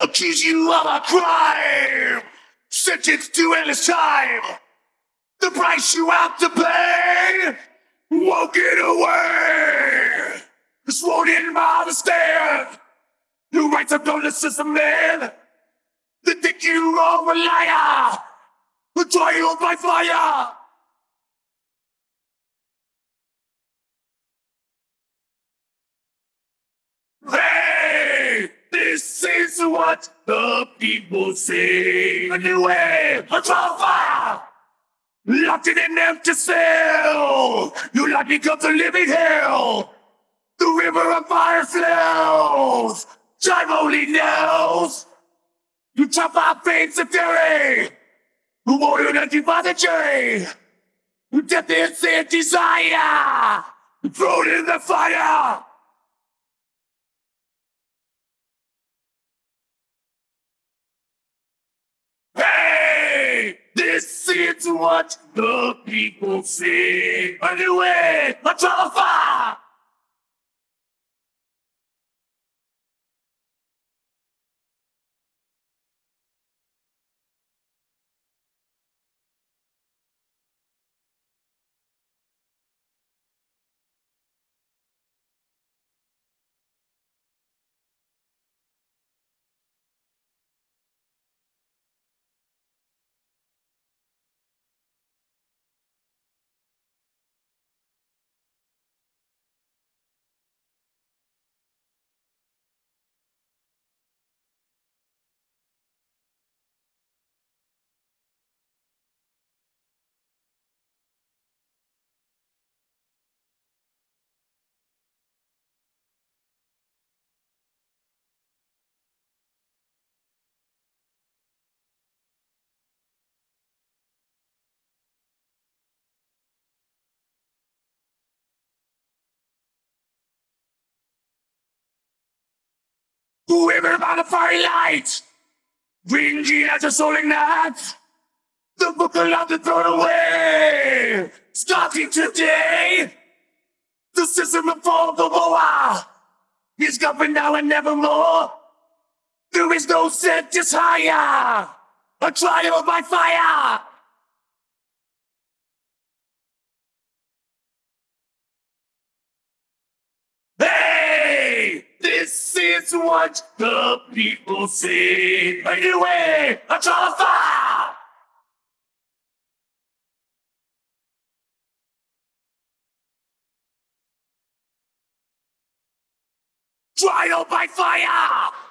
Accuse you of a crime! Sentenced to endless time! The price you have to pay get away! Sworn in by the stand! Who writes up on the system man? They think you are a liar! A trial by fire! Hey! This is what the people say. A new way, a trial fire! Locked in an empty cell! Your life becomes a living hell! The river of fire flows! Time only knows! You chop our veins of fury! Who ordered empty by the jury! Death is their desire! Thrown in the fire! Hey! Is what the people say. Way, a trial Whoever by the fiery light, bringing as a soaring night, the book allowed to throw away. Starting today, the system of fall the war is governed now and nevermore. There is no sentence higher, a trial by fire. Hey! This is what the people say. Anyway, a trial of fire! Trial by fire!